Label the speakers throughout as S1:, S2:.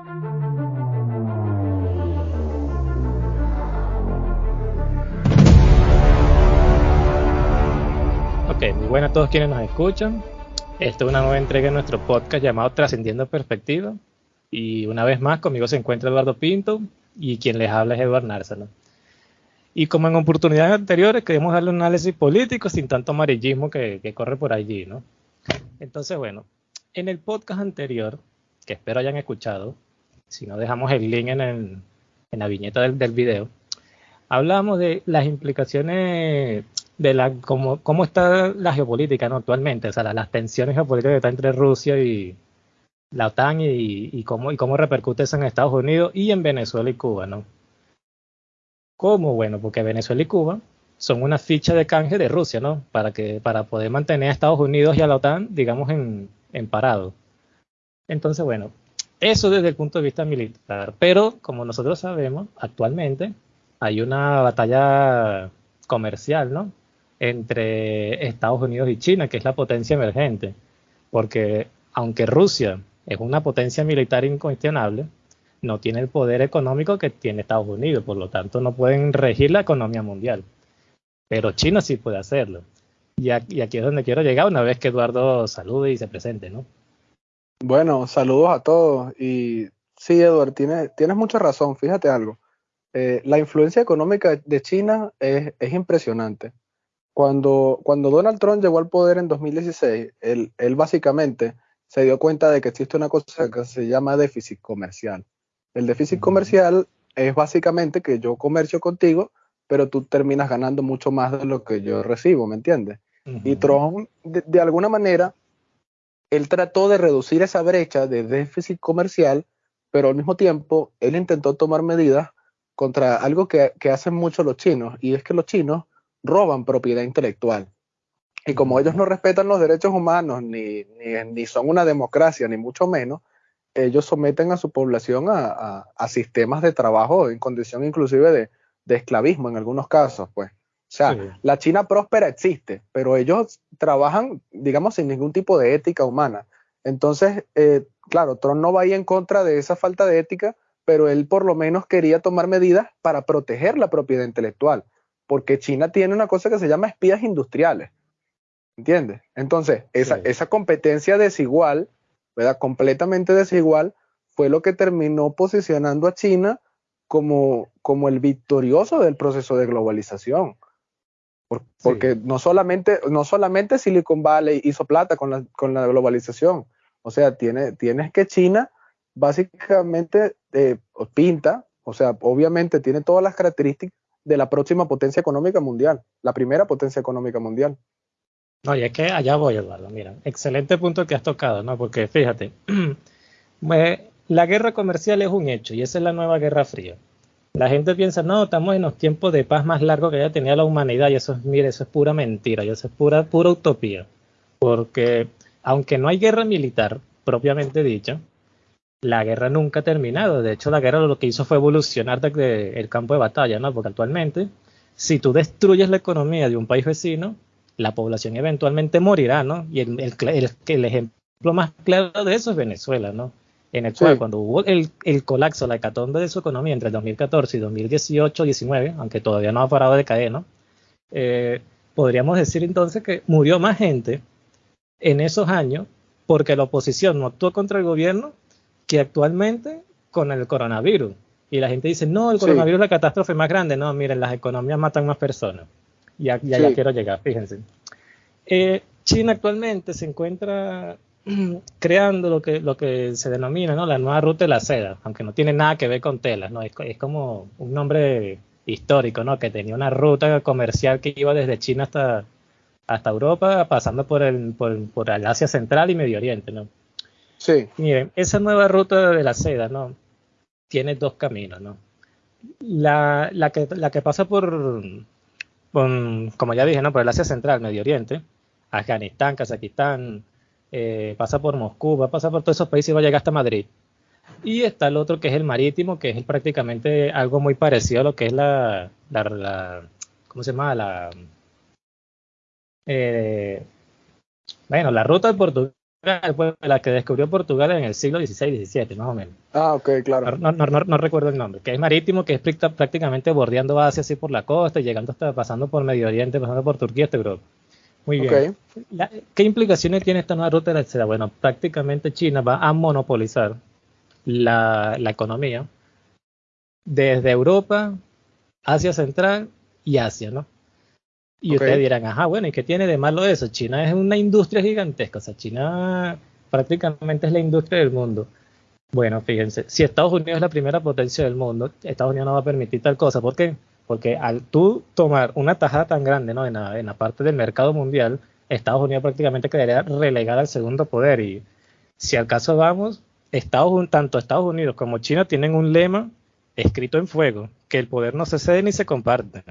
S1: Ok, muy buenas a todos quienes nos escuchan. Esta es una nueva entrega de nuestro podcast llamado Trascendiendo Perspectiva. Y una vez más, conmigo se encuentra Eduardo Pinto y quien les habla es Eduardo Nárzalo. Y como en oportunidades anteriores, queremos darle un análisis político sin tanto amarillismo que, corre por allí, ¿no? Entonces, bueno, en el podcast anterior, que espero hayan escuchado, si no dejamos el link en, la viñeta del, del, video, hablamos de las implicaciones de la cómo, cómo está la geopolítica ¿no? actualmente, o sea, las tensiones geopolíticas que están entre Rusia y la OTAN y, cómo, y cómo repercute eso en Estados Unidos y en Venezuela y Cuba, ¿no? ¿Cómo? Bueno, porque Venezuela y Cuba son una ficha de canje de Rusia, ¿no? Para, que, para poder mantener a Estados Unidos y a la OTAN, digamos, en, en parado. Entonces, bueno, eso desde el punto de vista militar. Pero, como nosotros sabemos, actualmente hay una batalla comercial, ¿no? Entre Estados Unidos y China, que es la potencia emergente. Porque aunque Rusia es una potencia militar incuestionable, no tiene el poder económico que tiene Estados Unidos, por lo tanto no pueden regir la economía mundial. Pero China sí puede hacerlo. Y aquí, es donde quiero llegar una vez que Eduardo salude y se presente, ¿no?
S2: Bueno, saludos a todos. Y sí, Eduardo, tienes, tienes mucha razón. Fíjate algo. Eh, la influencia económica de China es, impresionante. Cuando, cuando Donald Trump llegó al poder en 2016, él, él básicamente se dio cuenta de que existe una cosa que se llama déficit comercial. El déficit comercial es básicamente que yo comercio contigo, pero tú terminas ganando mucho más de lo que yo recibo, ¿me entiendes? Y Trump, de, alguna manera, él trató de reducir esa brecha de déficit comercial, pero al mismo tiempo él intentó tomar medidas contra algo que, hacen mucho los chinos, y es que los chinos roban propiedad intelectual. Y como ellos no respetan los derechos humanos, ni, ni, son una democracia, ni mucho menos, ellos someten a su población a, sistemas de trabajo en condición inclusive de, esclavismo en algunos casos, pues. O sea, la China próspera existe, pero ellos trabajan, digamos, sin ningún tipo de ética humana. Entonces, eh, claro, Trump no va ahí en contra de esa falta de ética, pero él por lo menos quería tomar medidas para proteger la propiedad intelectual, porque China tiene una cosa que se llama espías industriales. ¿Entiendes? Entonces, esa, esa competencia desigual completamente desigual, fue lo que terminó posicionando a China como, como el victorioso del proceso de globalización. Porque no, solamente, no solamente Silicon Valley hizo plata con la, con la globalización, o sea, tiene, tienes que China básicamente eh, pinta, o sea, obviamente tiene todas las características de la próxima potencia económica mundial, la primera potencia económica mundial.
S1: No, y es que allá voy, Eduardo. Mira, excelente punto que has tocado, ¿no? Porque fíjate, la guerra comercial es un hecho y esa es la nueva guerra fría. La gente piensa, no, estamos en los tiempos de paz más largos que haya tenido la humanidad y eso es, mire, eso es pura mentira y eso es pura, pura utopía. Porque aunque no hay guerra militar propiamente dicha, la guerra nunca ha terminado. De hecho, la guerra lo que hizo fue evolucionar desde el campo de batalla, ¿no? Porque actualmente, si tú destruyes la economía de un país vecino, la población eventualmente morirá, ¿no? Y el, el, el, ejemplo más claro de eso es Venezuela, ¿no? En el cual, cuando hubo el, el, colapso, la hecatombe de su economía entre el 2014 y 2018-19, aunque todavía no ha parado de caer, ¿no? Eh, podríamos decir entonces que murió más gente en esos años porque la oposición no actuó contra el gobierno que actualmente con el coronavirus. Y la gente dice, no, el coronavirus es la catástrofe más grande. No, miren, las economías matan más personas. Ya, ya, quiero llegar, fíjense. Eh, China actualmente se encuentra creando lo que, lo que se denomina ¿no? la nueva ruta de la seda, aunque no tiene nada que ver con telas, ¿no? es, es como un nombre histórico, ¿no? que tenía una ruta comercial que iba desde China hasta, hasta Europa, pasando por el, por, por el Asia Central y Medio Oriente. ¿no?
S2: Sí.
S1: Miren, esa nueva ruta de la seda ¿no? tiene dos caminos. ¿no? La, la, que, la que pasa por, como ya dije, ¿no? por el Asia Central, Medio Oriente, Afganistán, Kazajistán, eh, pasa por Moscú, va a pasar por todos esos países y va a llegar hasta Madrid. Y está el otro que es el marítimo, que es prácticamente algo muy parecido a lo que es la, la, ¿cómo se llama? La, eh, bueno, la ruta de Portugal, la que descubrió Portugal en el siglo XVI-XVII, más o menos.
S2: Ah, ok, claro.
S1: No, no, no, no, recuerdo el nombre. Que es marítimo, que es prácticamente bordeando Asia así por la costa y llegando hasta pasando por Medio Oriente, pasando por Turquía hasta Europa. Muy bien. ¿Qué implicaciones tiene esta nueva ruta de la seda? Bueno, prácticamente China va a monopolizar la, la economía desde Europa, Asia Central y Asia, ¿no? Y ustedes dirán, ajá, bueno, ¿y qué tiene de malo eso? China es una industria gigantesca, o sea, China prácticamente es la industria del mundo. Bueno, fíjense, si Estados Unidos es la primera potencia del mundo, Estados Unidos no va a permitir tal cosa. ¿Por qué? Porque al tú tomar una tajada tan grande ¿no? en, la, en la parte del mercado mundial, Estados Unidos prácticamente quedaría relegada al segundo poder. Y si al caso vamos, Estados, tanto Estados Unidos como China tienen un lema escrito en fuego, que el poder no se cede ni se comparte.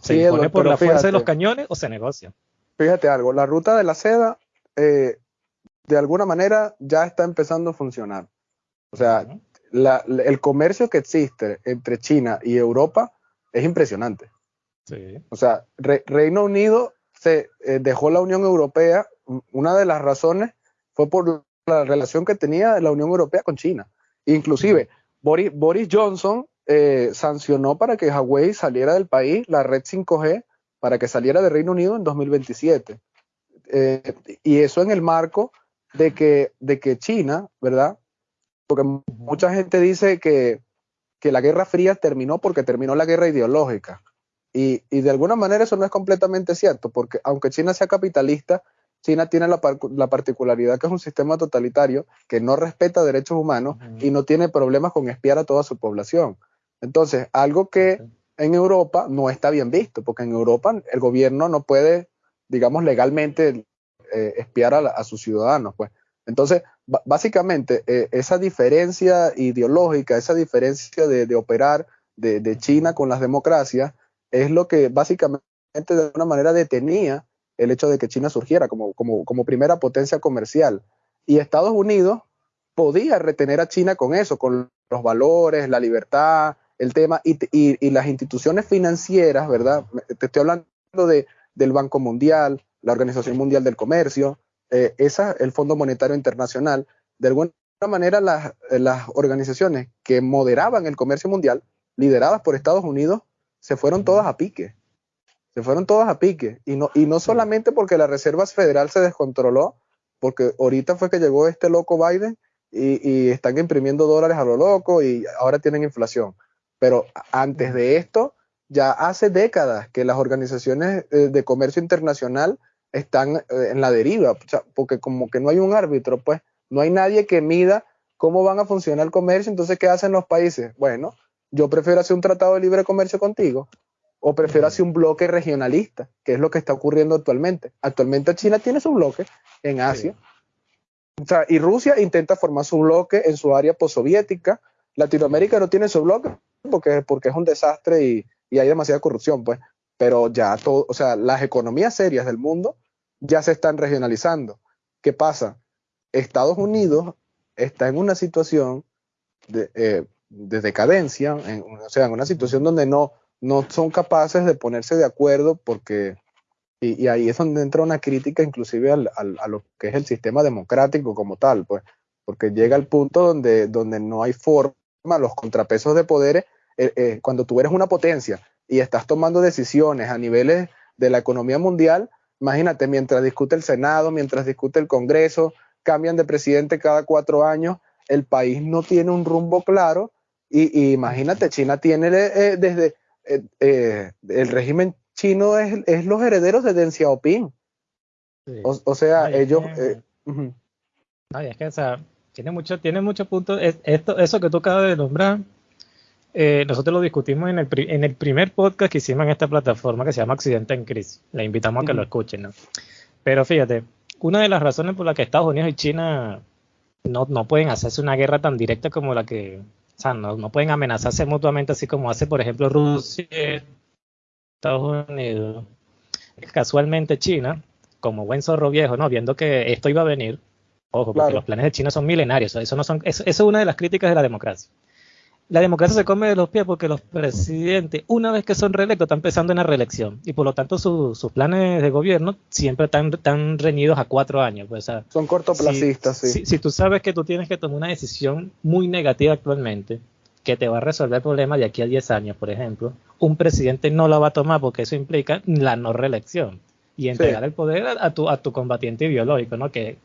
S1: ¿Se impone por la fuerza de los cañones o se negocia?
S2: Fíjate algo, la ruta de la seda eh, de alguna manera ya está empezando a funcionar. O sea, el comercio que existe entre China y Europa es impresionante. O sea, Reino Unido se eh, dejó la Unión Europea, una de las razones fue por la relación que tenía la Unión Europea con China. Inclusive, Boris, Boris Johnson eh, sancionó para que Huawei saliera del país, la red 5G, para que saliera del Reino Unido en 2027. Eh, y eso en el marco de que, de que China, ¿verdad? Porque mucha gente dice que, que, la Guerra Fría terminó porque terminó la guerra ideológica. Y, y, de alguna manera eso no es completamente cierto, porque aunque China sea capitalista, China tiene la, la, particularidad que es un sistema totalitario que no respeta derechos humanos y no tiene problemas con espiar a toda su población. Entonces, algo que en Europa no está bien visto, porque en Europa el gobierno no puede, digamos, legalmente eh, espiar a, sus ciudadanos, pues. Entonces, básicamente, eh, esa diferencia ideológica, esa diferencia de, operar de, China con las democracias, es lo que básicamente de alguna manera detenía el hecho de que China surgiera como, primera potencia comercial. Y Estados Unidos podía retener a China con eso, con los valores, la libertad, el tema y, y, las instituciones financieras, ¿verdad? Te estoy hablando de, del Banco Mundial, la Organización Mundial del Comercio, eh, esa, el Fondo Monetario Internacional, de alguna manera las, las organizaciones que moderaban el comercio mundial, lideradas por Estados Unidos, se fueron todas a pique. Se fueron todas a pique. Y no, y no solamente porque la Reserva Federal se descontroló, porque ahorita fue que llegó este loco Biden y, y, están imprimiendo dólares a lo loco y ahora tienen inflación. Pero antes de esto, ya hace décadas que las organizaciones eh, de comercio internacional están eh, en la deriva, porque como que no hay un árbitro, pues no hay nadie que mida cómo van a funcionar el comercio, entonces ¿qué hacen los países? Bueno, yo prefiero hacer un tratado de libre comercio contigo o prefiero hacer un bloque regionalista, que es lo que está ocurriendo actualmente. Actualmente China tiene su bloque en Asia. O sea, y Rusia intenta formar su bloque en su área postsoviética. Latinoamérica no tiene su bloque porque, porque es un desastre y, hay demasiada corrupción, pues. Pero ya todo, o sea, las economías serias del mundo ya se están regionalizando. ¿Qué pasa? Estados Unidos está en una situación de, eh, decadencia, o sea, en una situación donde no, no son capaces de ponerse de acuerdo porque, y, ahí es donde entra una crítica inclusive al, a lo que es el sistema democrático como tal, pues, porque llega al punto donde, donde no hay forma los contrapesos de poderes, eh, eh, cuando tú eres una potencia y estás tomando decisiones a niveles de la economía mundial, imagínate, mientras discute el Senado, mientras discute el Congreso, cambian de presidente cada cuatro años, el país no tiene un rumbo claro y, imagínate, China tiene eh, desde el régimen chino es, los herederos de Deng Xiaoping. O, sea, ellos...
S1: es que, o sea, tiene mucho, tiene puntos. esto, eso que tú acabas de nombrar, eh, nosotros lo discutimos en el, en el primer podcast que hicimos en esta plataforma que se llama Accidente en Crisis. Le invitamos a que lo escuchen, ¿no? Pero fíjate, una de las razones por las que Estados Unidos y China no, no pueden hacerse una guerra tan directa como la que, o sea, no, no pueden amenazarse mutuamente así como hace, por ejemplo, Rusia, Estados Unidos. Casualmente China, como buen zorro viejo, ¿no? Viendo que esto iba a venir, Ojo, porque los planes de China son milenarios. Eso, no son, eso, es una de las críticas de la democracia. La democracia se come de los pies porque los presidentes, una vez que son reelectos, están pensando en la reelección. Y por lo tanto, sus planes de gobierno siempre están, están reñidos a cuatro años. Pues,
S2: son cortoplacistas,
S1: sí. Si, tú sabes que tú tienes que tomar una decisión muy negativa actualmente, que te va a resolver el problema de aquí a 10 años, por ejemplo, un presidente no la va a tomar porque eso implica la no reelección y entregar el poder a, tu, a tu combatiente biológico, ¿no? Que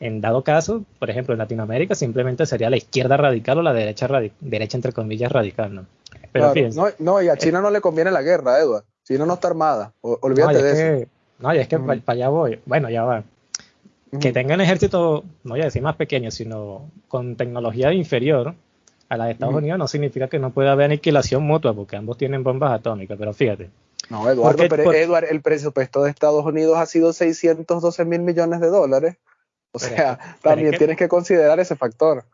S1: en dado caso, por ejemplo, en Latinoamérica simplemente sería la izquierda radical o la derecha, derecha entre comillas radical, ¿no?
S2: Pero no, no, y a China no le conviene la guerra, Edward. China no está armada. olvídate de eso.
S1: no, y es que para, allá voy. Bueno, ya va. Que tengan ejército, no voy a decir más pequeño, sino con tecnología inferior a la de Estados Unidos, no significa que no pueda haber aniquilación mutua, porque ambos tienen bombas atómicas. Pero fíjate,
S2: no, Eduardo, pero Eduard, el presupuesto de Estados Unidos ha sido 612 mil millones de dólares. O sea, también tienes que considerar ese factor.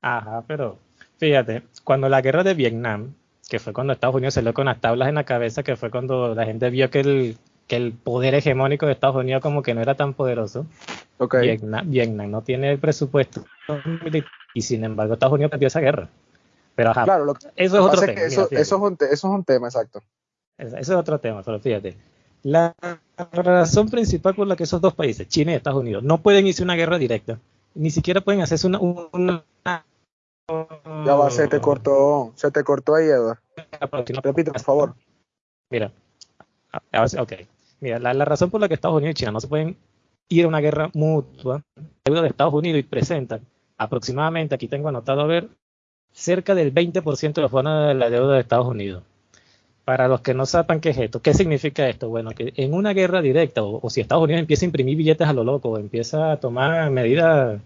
S1: Ajá, pero fíjate, cuando la guerra de Vietnam, que fue cuando Estados Unidos se salió con las tablas en la cabeza, que fue cuando la gente vio que el, que el poder hegemónico de Estados Unidos como que no era tan poderoso. Okay. Vietnam, no tiene el presupuesto y sin embargo Estados Unidos perdió esa guerra. Pero ajá,
S2: claro, eso es otro tema. Eso, es un eso es un tema, exacto.
S1: Ese es otro tema, pero fíjate. La razón principal por la que esos dos países, China y Estados Unidos, no pueden irse una guerra directa, ni siquiera pueden hacerse una, una
S2: ya va, se te cortó, se te cortó ahí, Eduardo. Repite, por favor.
S1: Mira, ok. Mira, la, razón por la que Estados Unidos y China no se pueden ir a una guerra mutua, deuda de Estados Unidos y presentan aproximadamente, aquí tengo anotado a ver, cerca del 20% de los fondos de la deuda de Estados Unidos para los que no sepan qué es esto, ¿qué significa esto? Bueno, que en una guerra directa, o, si Estados Unidos empieza a imprimir billetes a lo loco, o empieza a tomar medidas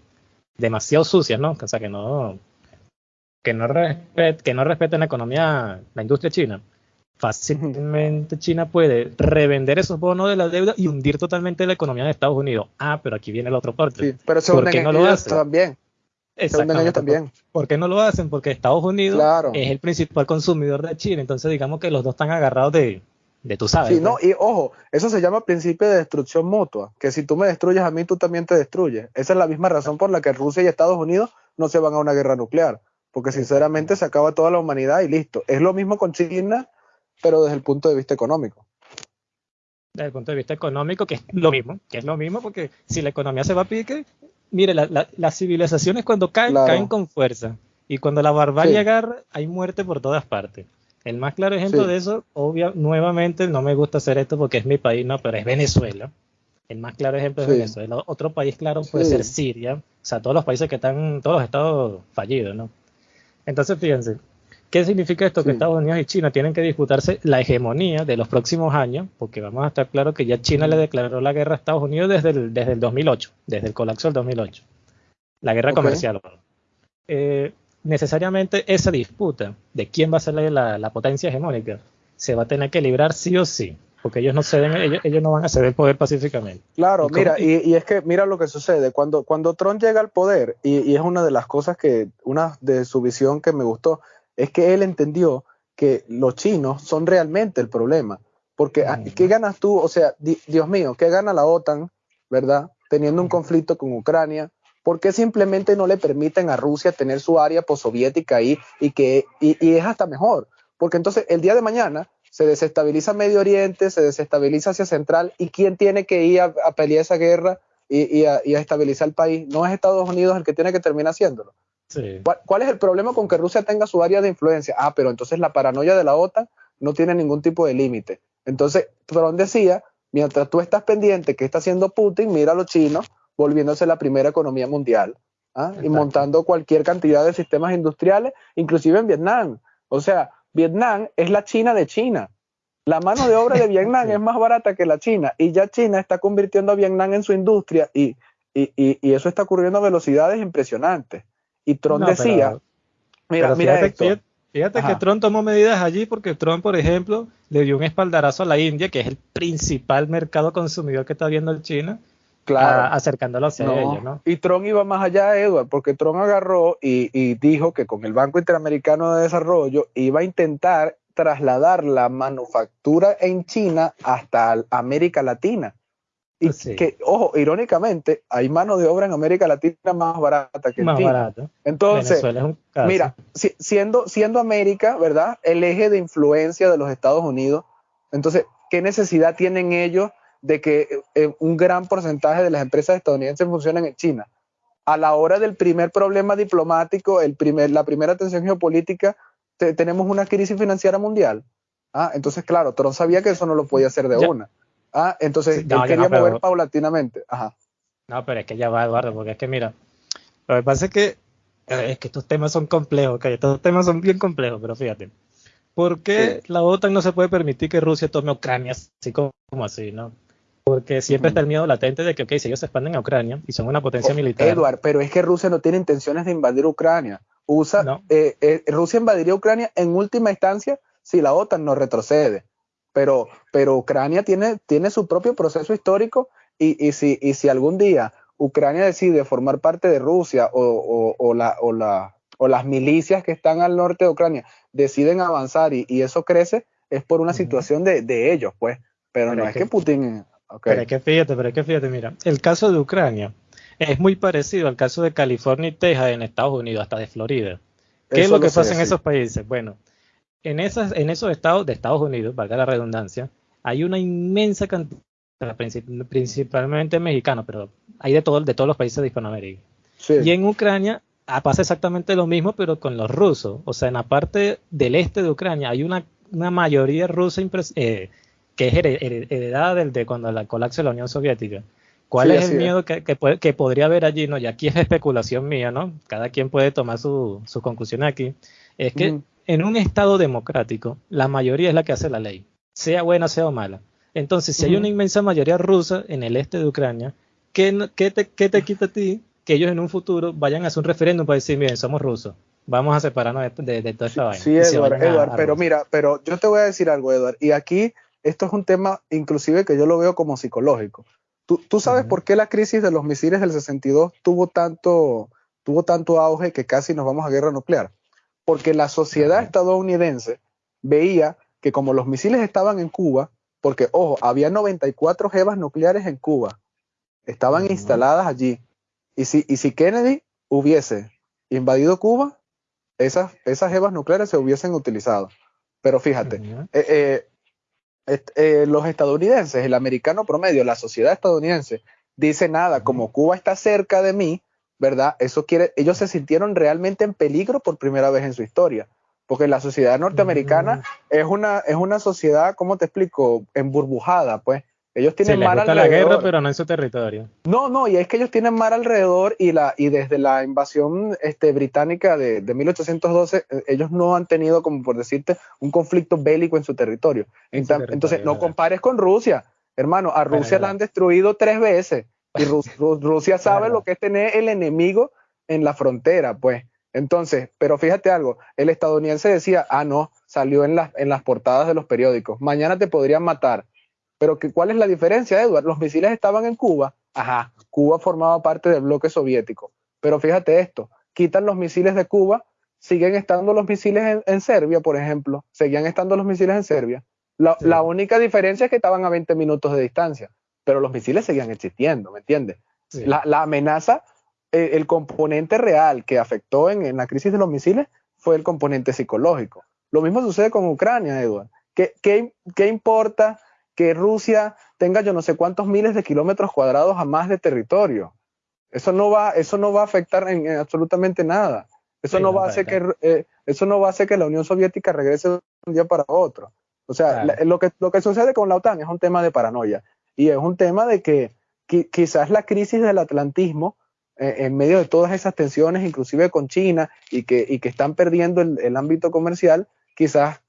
S1: demasiado sucias, ¿no? O sea, que no, que no, que no respeten la economía, la industria china, fácilmente China puede revender esos bonos de la deuda y hundir totalmente la economía de Estados Unidos. Ah, pero aquí viene la otra parte.
S2: Sí, pero se ¿Por qué no lo hace? también.
S1: Ellos también. ¿Por qué no lo hacen? Porque Estados Unidos es el principal consumidor de China, entonces digamos que los dos están agarrados de, de tú sabes.
S2: Sí, no, y ojo, eso se llama principio de destrucción mutua, que si tú me destruyes a mí, tú también te destruyes. Esa es la misma razón por la que Rusia y Estados Unidos no se van a una guerra nuclear, porque sinceramente se acaba toda la humanidad y listo. Es lo mismo con China, pero desde el punto de vista económico.
S1: Desde el punto de vista económico, que es lo mismo, que es lo mismo, porque si la economía se va a pique, mire, las civilizaciones cuando caen, caen con fuerza. Y cuando la barbarie agarra, hay muerte por todas partes. El más claro ejemplo de eso, obvio, nuevamente, no me gusta hacer esto porque es mi país, no, pero es Venezuela. El más claro ejemplo es Venezuela. Otro país claro puede ser Siria. O sea, todos los países que están, todos los estados fallidos, ¿no? Entonces, fíjense, ¿Qué significa esto? Que Estados Unidos y China tienen que disputarse la hegemonía de los próximos años, porque vamos a estar claros que ya China le declaró la guerra a Estados Unidos desde el, desde el 2008, desde el colapso del 2008. La guerra comercial. Eh, necesariamente esa disputa de quién va a ser la, potencia hegemónica se va a tener que librar sí o sí, porque ellos no ceden, ellos, no van a ceder poder pacíficamente.
S2: Claro, mira, y, es que mira lo que sucede, cuando, cuando Trump llega al poder, y, y, es una de las cosas que, una de su visión que me gustó, es que él entendió que los chinos son realmente el problema. Porque, ah, ¿qué ganas tú? O sea, Dios mío, ¿qué gana la OTAN, verdad? Teniendo un conflicto con Ucrania. ¿Por qué simplemente no le permiten a Rusia tener su área postsoviética ahí y que y, es hasta mejor? Porque entonces el día de mañana se desestabiliza Medio Oriente, se desestabiliza Asia Central y ¿quién tiene que ir a, pelear esa guerra y, a, y, a, estabilizar el país? No es Estados Unidos el que tiene que terminar haciéndolo. ¿Cuál, es el problema con que Rusia tenga su área de influencia? Ah, pero entonces la paranoia de la OTAN no tiene ningún tipo de límite. Entonces, Trump decía, mientras tú estás pendiente que está haciendo Putin, mira a los chinos volviéndose la primera economía mundial ¿ah? y montando cualquier cantidad de sistemas industriales, inclusive en Vietnam. O sea, Vietnam es la China de China. La mano de obra de Vietnam es más barata que la China y ya China está convirtiendo a Vietnam en su industria y, y eso está ocurriendo a velocidades impresionantes. Y Trump decía,
S1: mira, mira fíjate, Fíjate que Trump tomó medidas allí porque Trump, por ejemplo, le dio un espaldarazo a la India, que es el principal mercado consumidor que está viendo el China, claro. acercándolo hacia ellos, ¿no?
S2: Y Trump iba más allá, Edward, porque Trump agarró y, y, dijo que con el Banco Interamericano de Desarrollo iba a intentar trasladar la manufactura en China hasta América Latina Y que, ojo, irónicamente, hay mano de obra en América Latina más barata que
S1: más en barata.
S2: Entonces, mira, siendo, siendo América, ¿verdad? El eje de influencia de los Estados Unidos, entonces, ¿qué necesidad tienen ellos de que eh, un gran porcentaje de las empresas estadounidenses funcionen en China? A la hora del primer problema diplomático, el primer, la primera tensión geopolítica, tenemos una crisis financiera mundial. Ah, entonces, claro, Trump sabía que eso no lo podía hacer de una. Ah, entonces él quería mover paulatinamente. Ajá.
S1: No, pero es que ya va, Eduardo, porque es que mira, lo que pasa es que eh, es que estos temas son complejos, que estos temas son bien complejos, pero fíjate. ¿Por qué la OTAN no se puede permitir que Rusia tome Ucrania así como, así, no? Porque siempre está el miedo latente de que, ok, si ellos se expanden a Ucrania y son una potencia oh, militar.
S2: Edward, pero es que Rusia no tiene intenciones de invadir Ucrania. Usa, eh, eh, Rusia invadiría Ucrania en última instancia si la OTAN no retrocede. Pero, pero Ucrania tiene, tiene su propio proceso histórico y, y, si, y si algún día Ucrania decide formar parte de Rusia o, o, la, o, la, o las milicias que están al norte de Ucrania deciden avanzar y, eso crece, es por una situación de, de, ellos, pues. Pero, no es que, Putin...
S1: Pero es que fíjate, pero es que fíjate, mira, el caso de Ucrania es muy parecido al caso de California y Texas en Estados Unidos, hasta de Florida. ¿Qué es lo que pasa en esos países? Bueno, en, esas, en esos estados de Estados Unidos, valga la redundancia, hay una inmensa cantidad, principalmente mexicanos, pero hay de, todo, de todos los países de Hispanoamérica. Y en Ucrania ah, pasa exactamente lo mismo, pero con los rusos. O sea, en la parte del este de Ucrania hay una, una mayoría rusa eh, que es heredada del, de cuando la colapso de la Unión Soviética. ¿Cuál es el miedo que, que, podría haber allí? No, y aquí es especulación mía, ¿no? Cada quien puede tomar su, su conclusión aquí. Es que en un Estado democrático, la mayoría es la que hace la ley, sea buena, sea mala. Entonces, si hay una inmensa mayoría rusa en el este de Ucrania, ¿qué, te, te, quita a ti que ellos en un futuro vayan a hacer un referéndum para decir, miren, somos rusos, vamos a separarnos de, de, toda esta vaina?
S2: Sí, Eduard, pero mira, pero yo te voy a decir algo, Eduard, y aquí esto es un tema inclusive que yo lo veo como psicológico. ¿Tú, sabes por qué la crisis de los misiles del 62 tuvo tanto, tuvo tanto auge que casi nos vamos a guerra nuclear? Porque la sociedad estadounidense veía que como los misiles estaban en Cuba, porque ojo, había 94 jevas nucleares en Cuba, estaban instaladas allí, y si, y si Kennedy hubiese invadido Cuba, esas, esas jevas nucleares se hubiesen utilizado. Pero fíjate, eh, eh, eh, los estadounidenses, el americano promedio, la sociedad estadounidense, dice nada, como Cuba está cerca de mí, ¿verdad? Eso quiere, ellos se sintieron realmente en peligro por primera vez en su historia, porque la sociedad norteamericana mm. es una es una sociedad, ¿cómo te explico? Emburbujada, pues. Ellos tienen
S1: mar alrededor. la guerra, pero no en su territorio.
S2: No, no, y es que ellos tienen mar alrededor y la y desde la invasión este, británica de, de 1812 eh, ellos no han tenido, como por decirte, un conflicto bélico en su territorio. Entonces, no compares con Rusia, hermano. A Rusia la han destruido tres veces y Rusia sabe lo que es tener el enemigo en la frontera, pues. Entonces, pero fíjate algo, el estadounidense decía, ah, no, salió en, las en las portadas de los periódicos, mañana te podrían matar. Pero que, ¿cuál es la diferencia, Edward? Los misiles estaban en Cuba, ajá, Cuba formaba parte del bloque soviético. Pero fíjate esto, quitan los misiles de Cuba, siguen estando los misiles en, Serbia, por ejemplo, seguían estando los misiles en Serbia. La, la única diferencia es que estaban a 20 minutos de distancia pero los misiles seguían existiendo, ¿me entiendes? La, amenaza, eh, el componente real que afectó en, la crisis de los misiles fue el componente psicológico. Lo mismo sucede con Ucrania, Edward. ¿Qué, qué, importa que Rusia tenga yo no sé cuántos miles de kilómetros cuadrados a más de territorio? Eso no va, eso no va a afectar en, absolutamente nada. Eso, no va a hacer que, eh, eso no va a hacer que la Unión Soviética regrese de un día para otro. O sea, lo, que, lo que sucede con la OTAN es un tema de paranoia. Y es un tema de que quizás la crisis del atlantismo, eh, en medio de todas esas tensiones, inclusive con China, y que, y que están perdiendo el, ámbito comercial, quizás,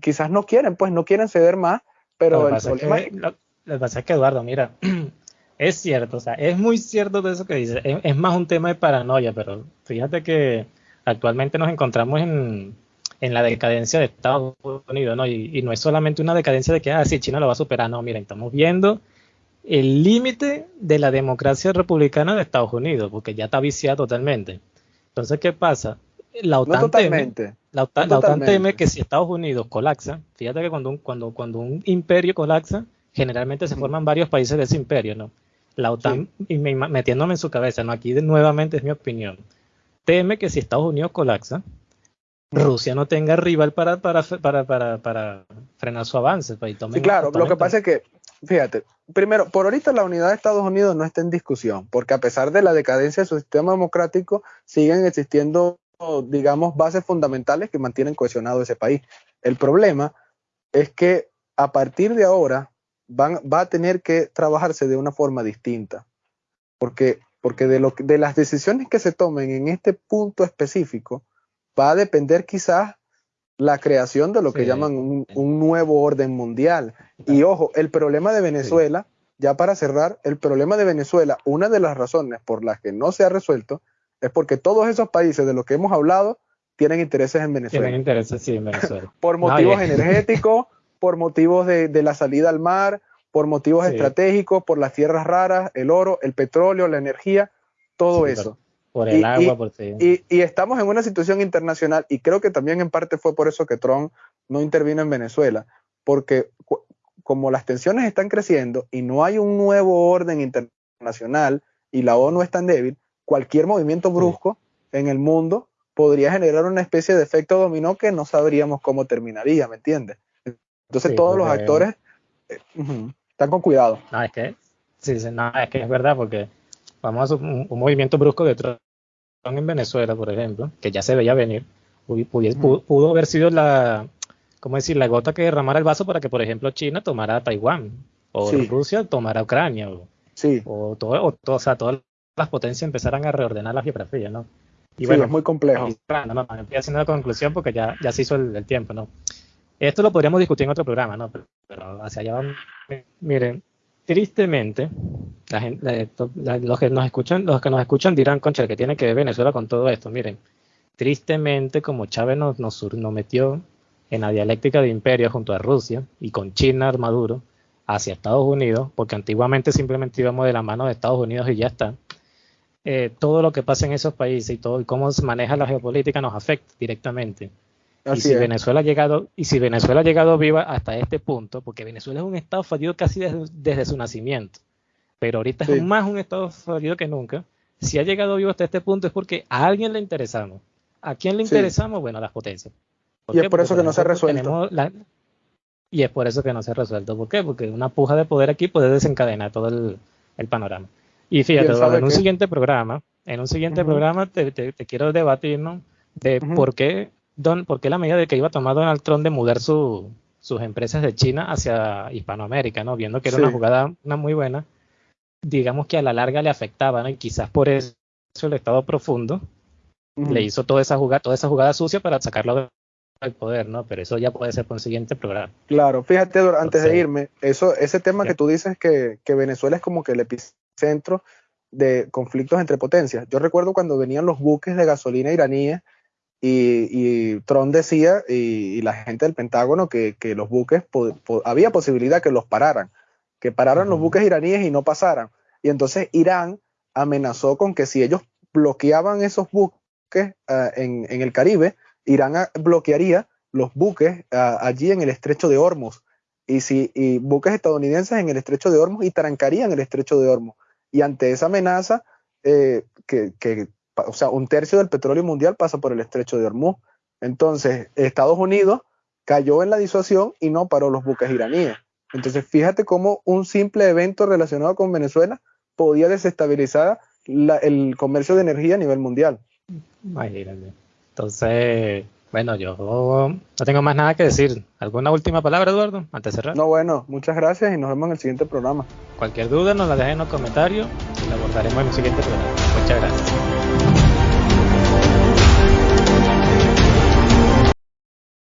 S2: quizás no quieren, pues no quieren ceder más, pero
S1: el problema... Es que, lo, que pasa es que, Eduardo, mira, es cierto, o sea, es muy cierto de eso que dices, es, más un tema de paranoia, pero fíjate que actualmente nos encontramos en, en la decadencia de Estados Unidos, ¿no? Y, no es solamente una decadencia de que, ah, sí, China lo va a superar, no, miren, estamos viendo el límite de la democracia republicana de Estados Unidos, porque ya está viciada totalmente. Entonces, ¿qué pasa? La OTAN, teme, la, OTAN, teme que si Estados Unidos colapsa, fíjate que cuando un, cuando, cuando un imperio colapsa, generalmente se forman varios países de ese imperio, ¿no? la OTAN, y metiéndome en su cabeza, no, aquí nuevamente es mi opinión, teme que si Estados Unidos colapsa, Rusia no tenga rival para, para, para, para, para frenar su avance.
S2: Pues, sí, claro, lo que pasa es que, fíjate, primero, por ahorita la unidad de Estados Unidos no está en discusión, porque a pesar de la decadencia de su sistema democrático, siguen existiendo, digamos, bases fundamentales que mantienen cohesionado ese país. El problema es que a partir de ahora van, va a tener que trabajarse de una forma distinta, porque, porque de, lo, de las decisiones que se tomen en este punto específico, va a depender quizás la creación de lo que llaman un, nuevo orden mundial. Y ojo, el problema de Venezuela, ya para cerrar, el problema de Venezuela, una de las razones por las que no se ha resuelto es porque todos esos países de los que hemos hablado tienen intereses en Venezuela.
S1: Tienen intereses, sí, en Venezuela.
S2: por motivos energéticos, por motivos de, la salida al mar, por motivos estratégicos, por las tierras raras, el oro, el petróleo, la energía, todo eso.
S1: Por el agua, por
S2: y, y, estamos en una situación internacional y creo que también en parte fue por eso que Trump no intervino en Venezuela, porque como las tensiones están creciendo y no hay un nuevo orden internacional y la ONU es tan débil, cualquier movimiento brusco en el mundo podría generar una especie de efecto dominó que no sabríamos cómo terminaría, ¿me entiendes? Entonces todos los actores eh, están con cuidado.
S1: No, es que, sí, no, es que es verdad, porque vamos a un, un movimiento brusco de Trump en Venezuela, por ejemplo, que ya se veía venir, pudo, haber sido la, ¿cómo decir?, la gota que derramara el vaso para que, por ejemplo, China tomara Taiwán, o Rusia tomara Ucrania, o,
S2: sí.
S1: o, todo, o, o sea, todas las potencias empezaran a reordenar la geografía, ¿no?
S2: Y bueno, es muy complejo.
S1: No, no, estoy haciendo la conclusión porque ya, ya se hizo el, tiempo, ¿no? Esto lo podríamos discutir en otro programa, ¿no? Pero, pero hacia allá vamos. Miren, tristemente, la gente, los que nos escuchan, los que nos escuchan dirán, concha, que tiene que ver Venezuela con todo esto. Miren, tristemente, como Chávez nos, nos, metió en la dialéctica de imperio junto a Rusia y con China armaduro hacia Estados Unidos, porque antiguamente simplemente íbamos de la mano de Estados Unidos y ya está. Eh, todo lo que pasa en esos países y todo y cómo se maneja la geopolítica nos afecta directamente y si Venezuela ha llegado, y si Venezuela ha llegado viva hasta este punto, porque Venezuela es un estado fallido casi desde, su nacimiento, pero ahorita es más un estado fallido que nunca. Si ha llegado vivo hasta este punto es porque a alguien le interesamos. ¿A quién le interesamos? Bueno, a las potencias.
S2: y es por eso que no se ha resuelto.
S1: y es por eso que no se ha resuelto. ¿Por qué? Porque una puja de poder aquí puede desencadenar todo el, panorama. Y fíjate, en un siguiente programa, en un siguiente programa te, quiero debatir, ¿no? De por qué Don, ¿por qué la medida de que iba a tomar Donald Trump de mudar sus empresas de China hacia Hispanoamérica, ¿no? Viendo que era una jugada una muy buena, digamos que a la larga le afectaba, ¿no? Y quizás por eso el Estado profundo le hizo toda esa jugada, toda esa jugada sucia para sacarlo del poder, ¿no? Pero eso ya puede ser por un siguiente programa.
S2: Claro, fíjate, antes de irme, eso, ese tema que tú dices que, que Venezuela es como que el epicentro de conflictos entre potencias. Yo recuerdo cuando venían los buques de gasolina iraníes y, y Trump decía, y, la gente del Pentágono, que, los buques, había posibilidad que los pararan, que pararan los buques iraníes y no pasaran. Y entonces Irán amenazó con que si ellos bloqueaban esos buques ah, en, el Caribe, Irán bloquearía los buques ah, allí en el estrecho de Hormuz. Y, si, y buques estadounidenses en el estrecho de Hormuz y trancarían el estrecho de Hormuz. Y ante esa amenaza, eh, que, que o sea, un tercio del petróleo mundial pasa por el estrecho de Hormuz. Entonces, Estados Unidos cayó en la disuasión y no paró los buques iraníes. Entonces, fíjate cómo un simple evento relacionado con Venezuela podía desestabilizar el comercio de energía a nivel mundial.
S1: Entonces, bueno, yo no tengo más nada que decir. ¿Alguna última palabra, Eduardo, antes de cerrar?
S2: No, bueno, muchas gracias y nos vemos en el siguiente programa.
S1: Cualquier duda nos la dejen en los comentarios y la abordaremos en el siguiente programa. Muchas gracias.